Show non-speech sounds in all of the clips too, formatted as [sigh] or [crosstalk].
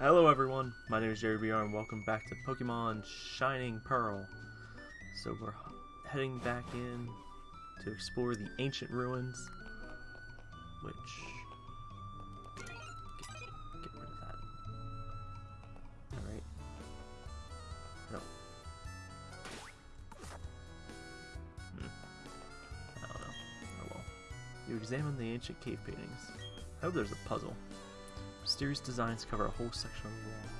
Hello everyone, my name is Jerry BR and welcome back to Pokemon Shining Pearl. So we're heading back in to explore the ancient ruins, which... Get, get rid of that. Alright. No. Hmm. I don't know. Oh well. You examine the ancient cave paintings. I hope there's a puzzle. Mysterious designs cover a whole section of the wall.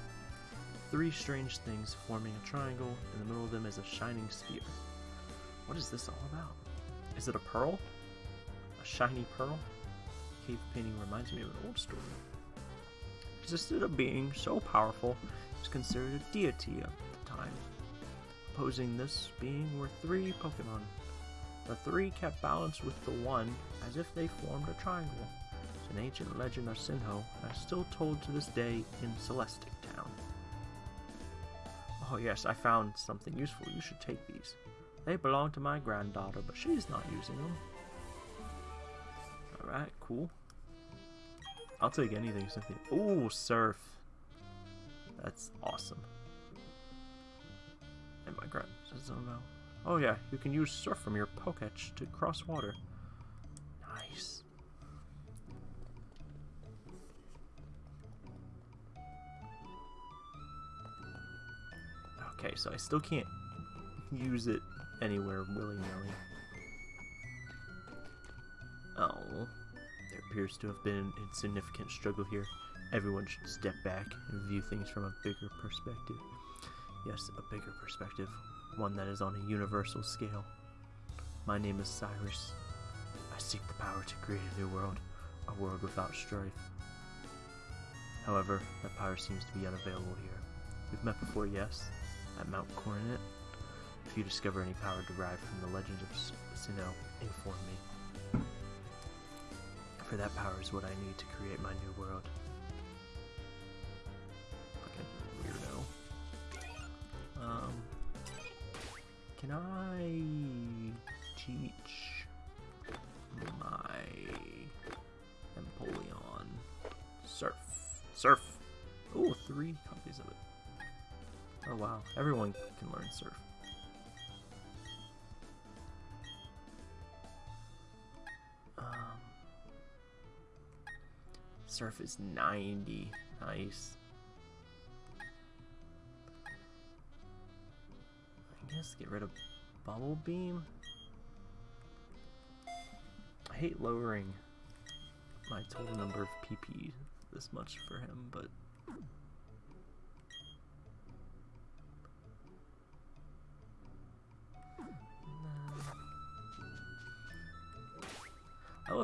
Three strange things forming a triangle, in the middle of them is a shining sphere. What is this all about? Is it a pearl? A shiny pearl? Cave painting reminds me of an old story. Existed a being so powerful, was considered a deity at the time. Opposing this being were three Pokemon. The three kept balance with the one as if they formed a triangle an ancient legend of Sinnoh and is still told to this day in Celestic Town. Oh yes, I found something useful. You should take these. They belong to my granddaughter, but she's not using them. Alright, cool. I'll take anything, Cynthia. Ooh, surf. That's awesome. And my grand... Oh yeah, you can use surf from your Poketch to cross water. Nice. Okay, so I still can't use it anywhere willy-nilly. Oh, there appears to have been an insignificant struggle here. Everyone should step back and view things from a bigger perspective. Yes, a bigger perspective, one that is on a universal scale. My name is Cyrus. I seek the power to create a new world, a world without strife. However, that power seems to be unavailable here. We've met before, yes? At Mount Coronet. If you discover any power derived from the legends of Sinnoh, inform me. For that power is what I need to create my new world. Fucking weirdo. Um, can I teach my Empoleon surf? Surf! Oh, three copies of it. Oh wow, everyone can learn surf. Um, surf is 90. Nice. I guess get rid of Bubble Beam. I hate lowering my total number of PP this much for him, but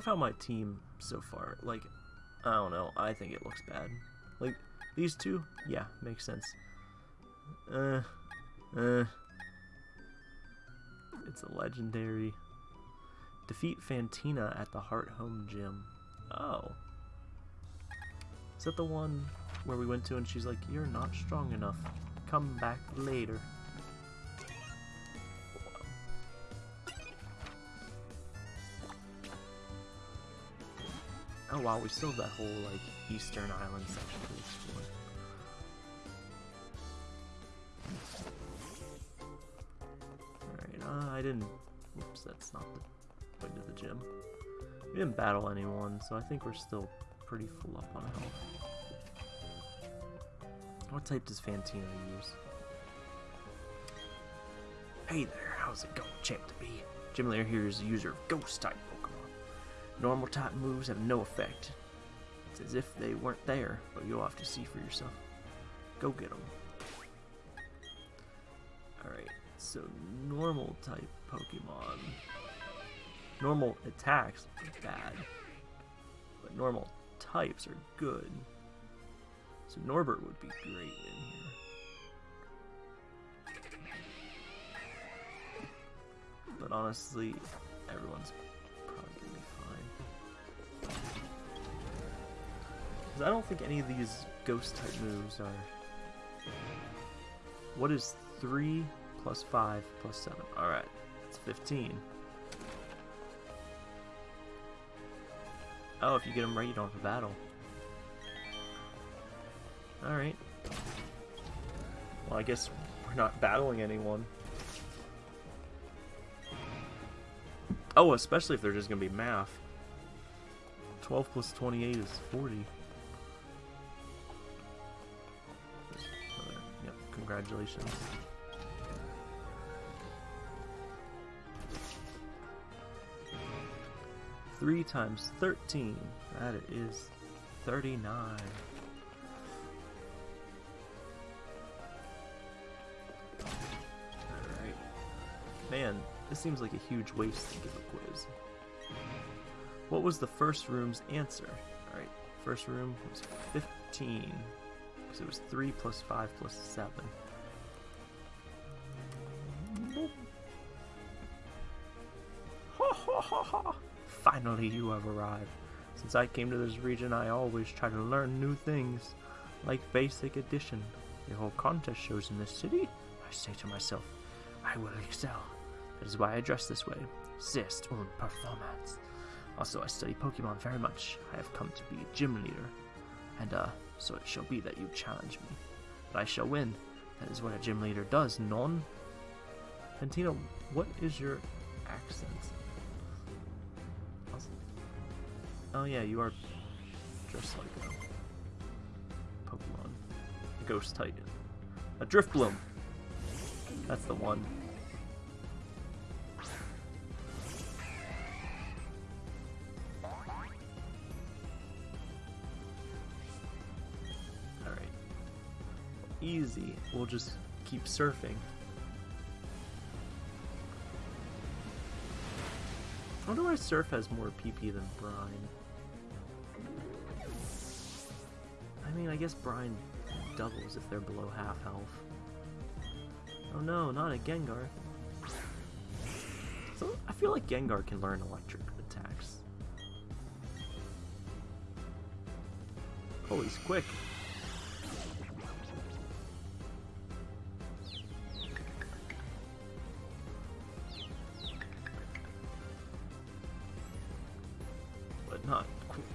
love how my team so far, like, I don't know, I think it looks bad. Like, these two, yeah, makes sense. Uh, uh, it's a legendary. Defeat Fantina at the Hearthome Gym. Oh. Is that the one where we went to and she's like, you're not strong enough. Come back later. Oh wow, we still have that whole like Eastern Island section to explore. Alright, uh, I didn't... Oops, that's not the way to the gym. We didn't battle anyone, so I think we're still pretty full up on health. What type does Fantina use? Hey there, how's it going, Champ to be? Gym Leader here is a user of Ghost type Normal type moves have no effect. It's as if they weren't there, but you'll have to see for yourself. Go get them. Alright, so normal type Pokemon. Normal attacks are bad, but normal types are good. So Norbert would be great in here. But honestly, everyone's Because I don't think any of these ghost type moves are... What is 3 plus 5 plus 7? Alright, it's 15. Oh, if you get them right, you don't have a battle. Alright. Well, I guess we're not battling anyone. Oh, especially if they're just going to be math. 12 plus 28 is 40. Congratulations. Three times 13. That is 39. Alright. Man, this seems like a huge waste to give a quiz. What was the first room's answer? Alright, first room was 15. Because it was 3 plus 5 plus 7. Ha ha ha ha! Finally, you have arrived. Since I came to this region, I always try to learn new things, like basic addition. The whole contest shows in this city. I say to myself, I will excel. That is why I dress this way. Zest und performance. Also, I study Pokemon very much. I have come to be a gym leader. And, uh, so it shall be that you challenge me. But I shall win. That is what a gym leader does, non? Pantino, what is your accent? Oh yeah, you are just like a Pokemon. A Ghost Titan. A Drifblim! That's the one. Easy. We'll just keep surfing. I wonder why Surf has more PP than Brine. I mean, I guess Brine doubles if they're below half health. Oh no, not a Gengar. So I feel like Gengar can learn electric attacks. Oh, he's quick.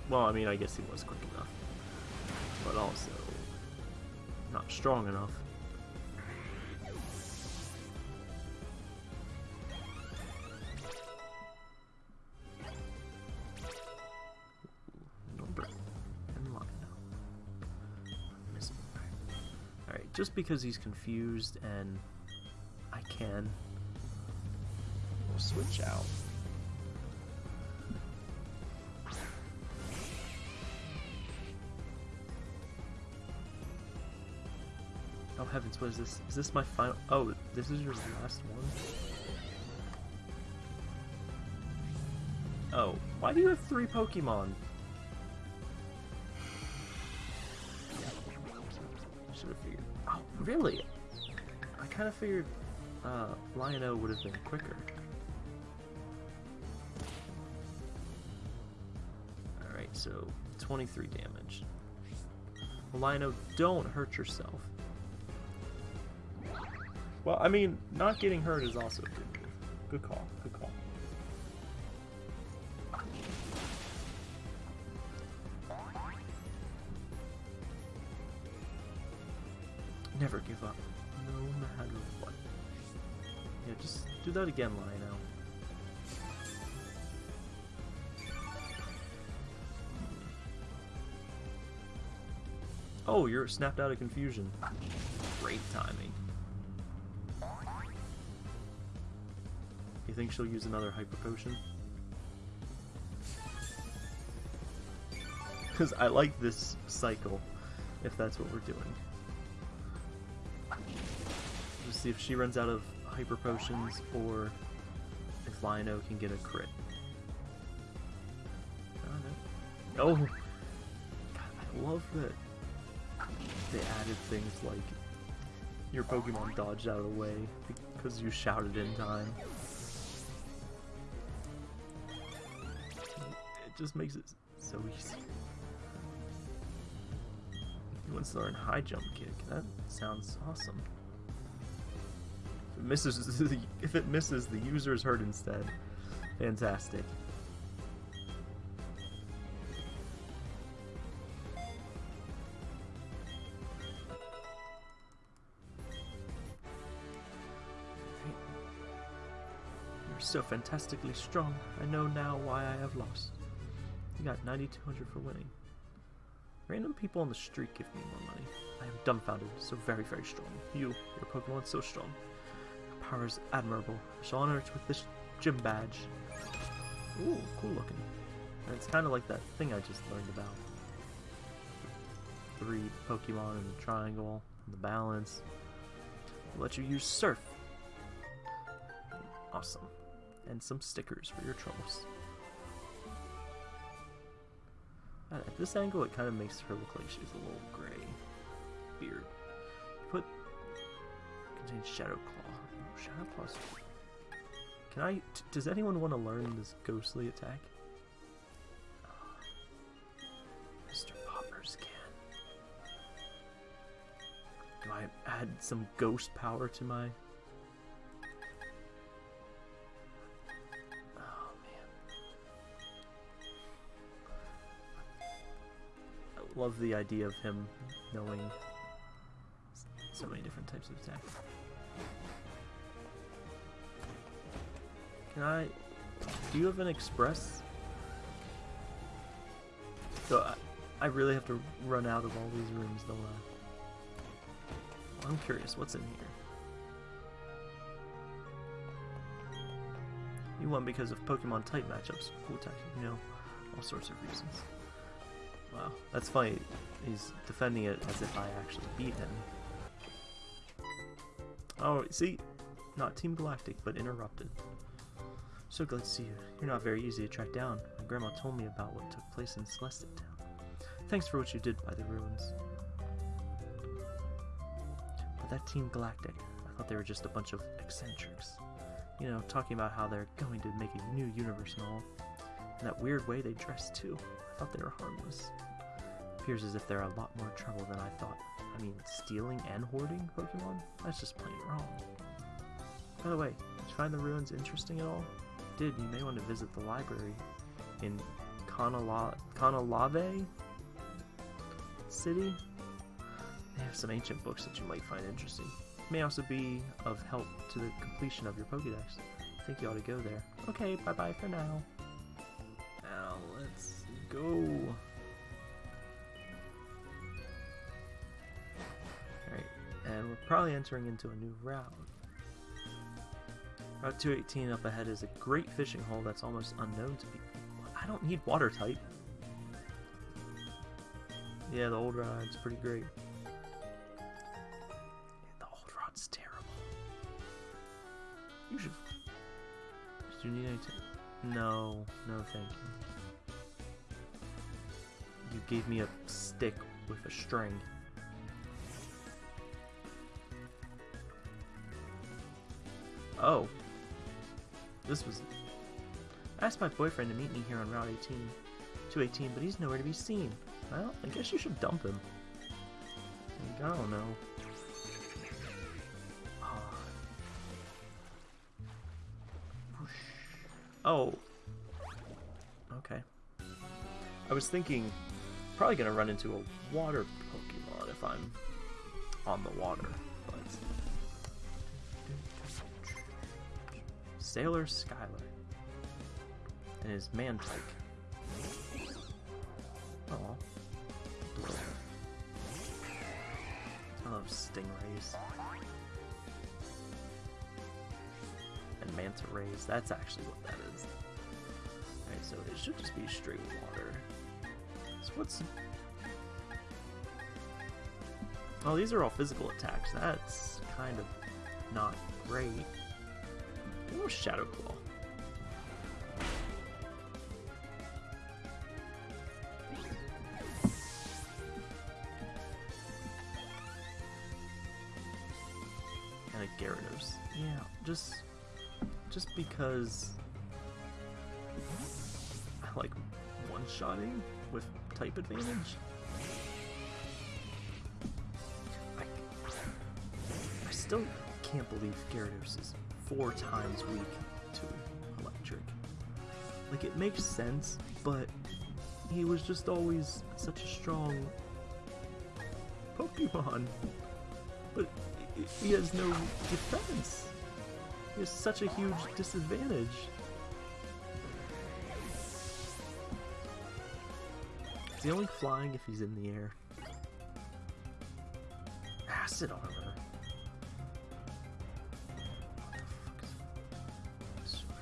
Well, I mean, I guess he was quick enough. But also, not strong enough. Just because he's confused and I can, we'll switch out. Heavens, what is this? Is this my final? Oh, this is your last one? Oh, why do you have three Pokemon? I should have figured. Oh, really? I kind of figured uh, Lion-O would have been quicker. Alright, so 23 damage. Lion-O, don't hurt yourself. Well, I mean, not getting hurt is also good. Good call. Good call. Never give up, no matter what. Yeah, just do that again, Lion-O. Oh, you're snapped out of confusion. Great timing. You think she'll use another hyper potion? Because I like this cycle, if that's what we're doing. Let's see if she runs out of hyper potions or if Lion-O can get a crit. Oh, oh! God, I love that they added things like your Pokemon dodged out of the way because you shouted in time. It just makes it so easy. He wants to learn high jump kick. That sounds awesome. If it misses, [laughs] the, if it misses, the user is hurt instead. Fantastic. so fantastically strong, I know now why I have lost. You got 9200 for winning. Random people on the street give me more money. I am dumbfounded, so very, very strong. You, your Pokemon, so strong. Your power is admirable. I shall honor it with this gym badge. Ooh, cool looking. And it's kind of like that thing I just learned about. Three Pokemon in the triangle, and the balance. I'll let you use Surf. Awesome. And some stickers for your trolls. Uh, at this angle, it kind of makes her look like she's a little gray. Beard. Put... Contains Shadow Claw. Shadow Claw's... Can I... does anyone want to learn this ghostly attack? Ah, Mr. Poppers can. Do I add some ghost power to my... love the idea of him knowing so many different types of attacks. Can I... Do you have an express? So I, I really have to run out of all these rooms, don't I? Uh, I'm curious, what's in here? You won because of Pokemon type matchups. Cool tech, you know, all sorts of reasons. Wow, that's funny. He's defending it as if I actually beat him. Oh, see? Not Team Galactic, but interrupted. So glad to see you. You're not very easy to track down. My grandma told me about what took place in Celestic Town. Thanks for what you did by the ruins. But that Team Galactic, I thought they were just a bunch of eccentrics. You know, talking about how they're going to make a new universe and all. And that weird way they dress too. I thought they were harmless. Appears as if they're a lot more trouble than I thought. I mean, stealing and hoarding Pokemon? That's just plain wrong. By the way, did you find the ruins interesting at all? did, you may want to visit the library in Canalave City. They have some ancient books that you might find interesting. It may also be of help to the completion of your Pokedex. I think you ought to go there. Okay, bye-bye for now. Go. Alright, and we're probably entering into a new route. Route 218 up ahead is a great fishing hole that's almost unknown to people. I don't need water type. Yeah, the old ride's pretty great. the old rod's terrible. You should... Do you need any No, no thank you. You gave me a stick with a string. Oh. This was... I asked my boyfriend to meet me here on Route 18, 218, but he's nowhere to be seen. Well, I guess you should dump him. I don't know. Ah. Oh. Okay. I was thinking, probably gonna run into a water Pokemon if I'm on the water. Sailor Skylar. And his Mantyke. Oh. I love stingrays. And manta rays. That's actually what that is. Alright, so it should just be straight water. So what's... Oh, these are all physical attacks. That's kind of not great. Shadow Claw. And a Gyarados. Yeah, just just because I like one-shotting with type advantage. I, I still can't believe Gyarados is four times weak to electric. Like, it makes sense, but he was just always such a strong Pokemon. But he has no defense. He has such a huge disadvantage. He only flying if he's in the air? Acid armor.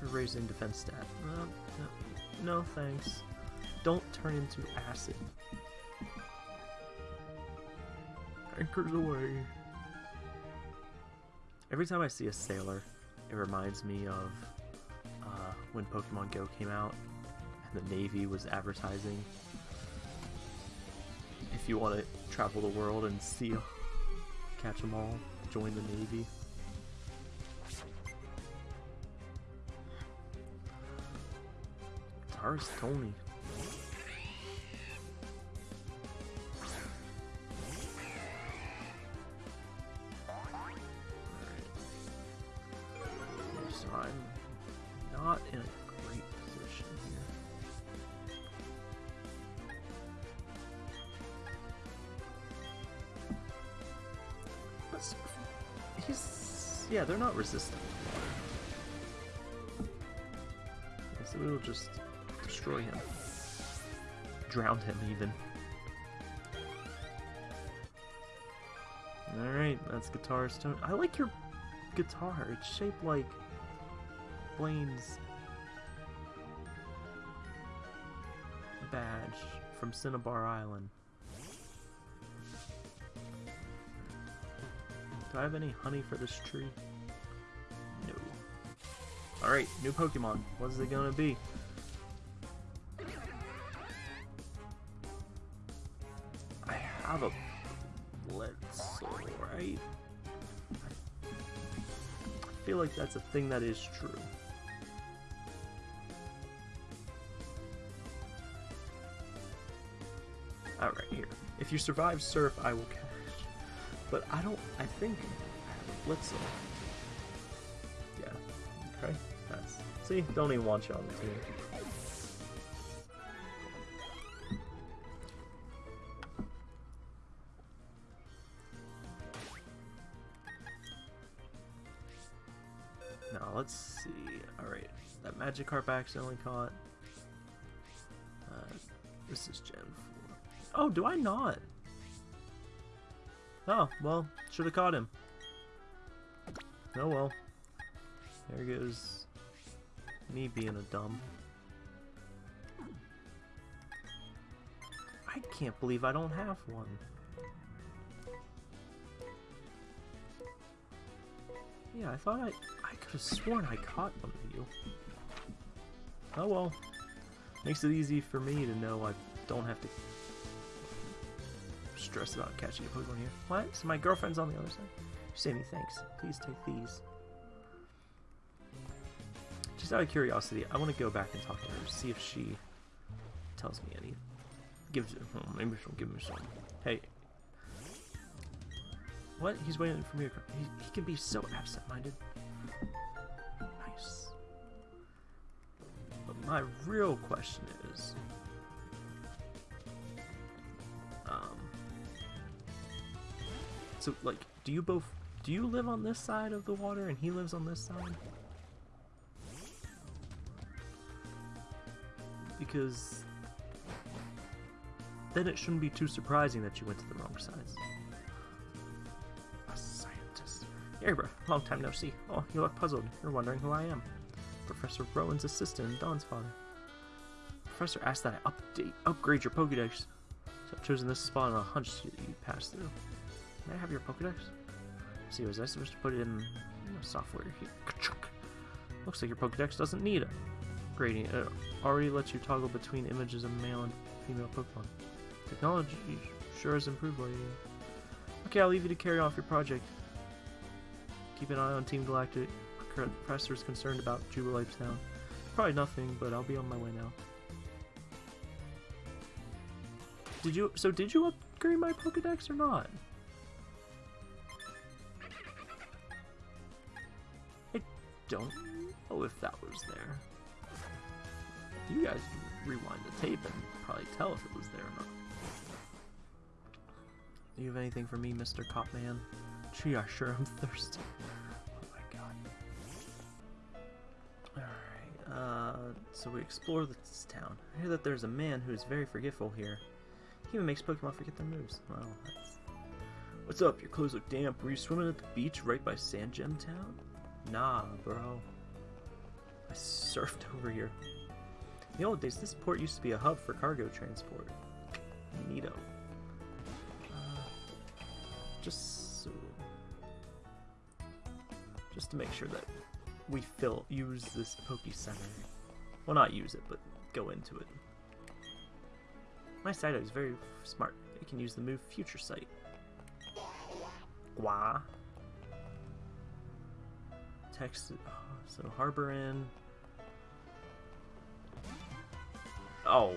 For raising defense stat. No, no thanks. Don't turn into acid. Anchors away. Every time I see a sailor, it reminds me of uh, when Pokemon Go came out and the Navy was advertising. If you want to travel the world and see, catch them all, join the Navy. Tars Tony. He's yeah, they're not resistant so we'll just destroy him. Drown him even. Alright, that's Guitar Stone. I like your guitar. It's shaped like Blaine's badge from Cinnabar Island. Do I have any honey for this tree? No. Alright, new Pokemon. What is it gonna be? I have a Bledsoe, right? I feel like that's a thing that is true. Alright, here. If you survive Surf, I will catch. But I don't. I think I have a Blitzel. Yeah. Okay. That's. See, don't even want you on the team. Now let's see. All right, that Magikarp accidentally caught. Uh, this is Gen four. Oh, do I not? Oh well, should have caught him. Oh well. There goes me being a dumb. I can't believe I don't have one. Yeah, I thought I I could have sworn I caught one of you. Oh well. Makes it easy for me to know I don't have to stress about catching a Pokemon here. What? So my girlfriend's on the other side? Say me thanks. Please take these. Just out of curiosity, I want to go back and talk to her, see if she tells me any. Gives hmm, maybe she'll give me some. Hey. What? He's waiting for me. He, he can be so absent-minded. Nice. But my real question is, so like, do you both? Do you live on this side of the water and he lives on this side? Because then it shouldn't be too surprising that you went to the wrong sides. A scientist. Erebra, long time no see. Oh, you look puzzled. You're wondering who I am. Professor Rowan's assistant and Dawn's father. Professor asked that I update, upgrade your Pokedex. So I've chosen this spot on a hunch that you pass through. May I have your Pokedex? See, was I supposed to put it in know, software here? Looks like your Pokedex doesn't need upgrading. It already lets you toggle between images of male and female Pokemon. Technology sure has improved lately. Okay, I'll leave you to carry off your project. Keep an eye on Team Galactic. Professor's concerned about Jubilife Town. Probably nothing, but I'll be on my way now. Did you? So did you upgrade my Pokedex or not? Don't know if that was there. You guys can rewind the tape and probably tell if it was there or not. Do you have anything for me, Mr. Copman? Gee, I sure am thirsty. Oh my god. uh, so we explore this town. I hear that there's a man who is very forgetful here. He even makes Pokemon forget their moves. Well, that's... What's up? Your clothes look damp. Were you swimming at the beach right by Sand Gem Town? Nah, bro. I surfed [laughs] over here. In the old days, this port used to be a hub for cargo transport. Neato. Uh, just so... Just to make sure that we fill use this Poke Center. Well, not use it, but go into it. My Psyduck is very smart. It can use the move Future Sight. Gua. Text. Oh, so Harbor Inn. Oh.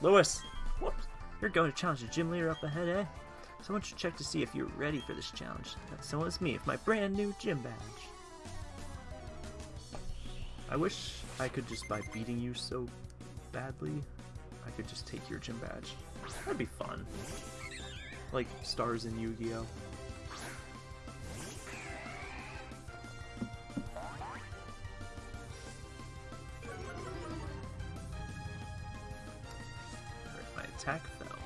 Lewis! Whoops. You're going to challenge the gym leader up ahead, eh? Someone should check to see if you're ready for this challenge. That someone is me with my brand new gym badge. I wish I could just by beating you so badly, I could just take your gym badge. That'd be fun. Like stars in Yu-Gi-Oh! Attack fell.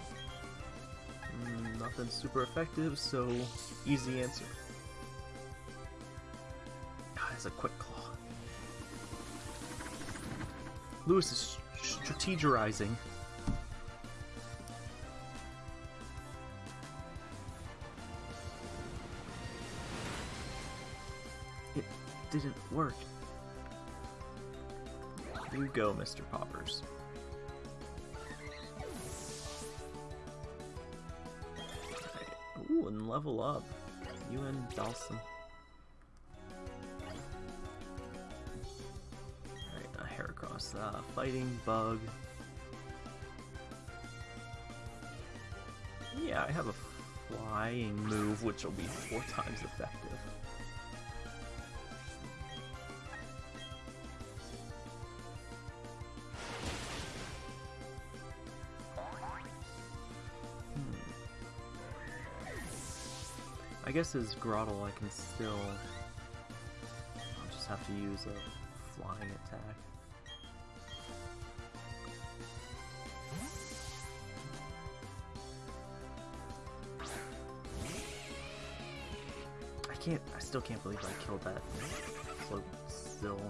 Mm, nothing super effective, so easy answer. Ah, it's a quick claw. Lewis is strategizing. It didn't work. You go, Mr. Poppers. And level up. You and Dawson. Alright, a Heracross. Uh, fighting Bug. Yeah, I have a flying move, which will be four [laughs] times effective. Guess as Grotle I can still... I'll just have to use a flying attack. I can't, I still can't believe I killed that float still.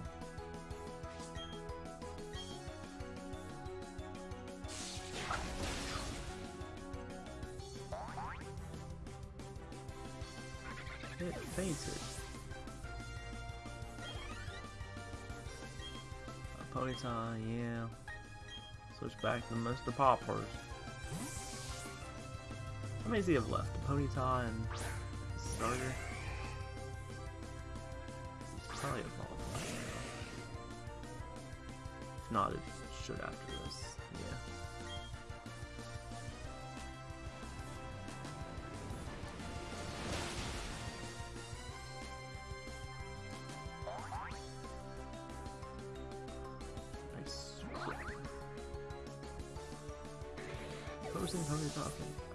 Switch back to Mr. Poppers. How many does he have left? A Ponyta and starter? He's probably evolved. If not, it should after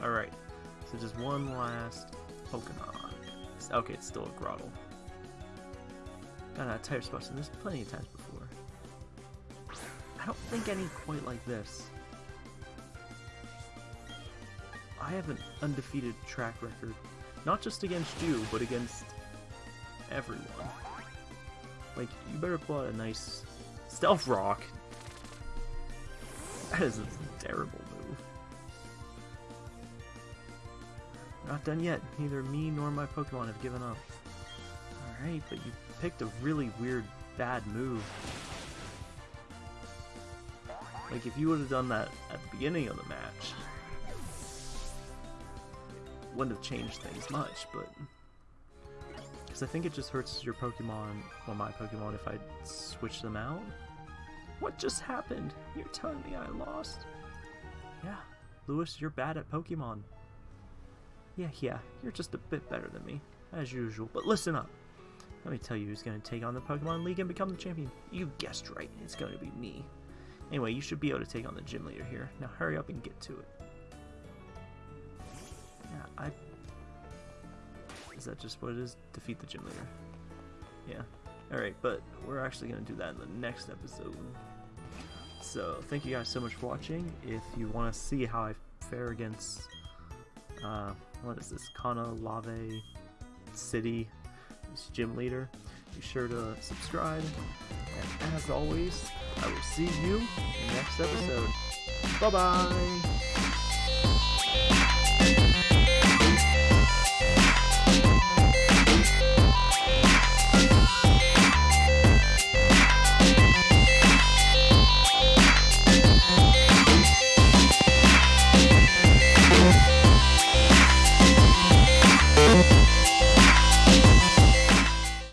Alright. So just one last Pokemon. Okay, it's still a Grotle. Got uh, a tire spots, and there's plenty of times before. I don't think any quite like this. I have an undefeated track record, not just against you, but against everyone. Like, you better pull out a nice Stealth Rock. That is terrible Not done yet. Neither me nor my Pokemon have given up. Alright, but you picked a really weird, bad move. Like, if you would have done that at the beginning of the match, wouldn't have changed things much, but... Because I think it just hurts your Pokemon, or my Pokemon, if I switch them out. What just happened? You're telling me I lost? Yeah, Lewis, you're bad at Pokemon. Yeah, yeah, you're just a bit better than me, as usual. But listen up. Let me tell you who's going to take on the Pokemon League and become the champion. You guessed right, it's going to be me. Anyway, you should be able to take on the gym leader here. Now hurry up and get to it. Yeah, I... Is that just what it is? Defeat the gym leader. Yeah. Alright, but we're actually going to do that in the next episode. So, thank you guys so much for watching. If you want to see how I fare against, uh, what is this, Canalave City, gym leader, be sure to subscribe. And as always, I will see you in the next episode. Bye bye!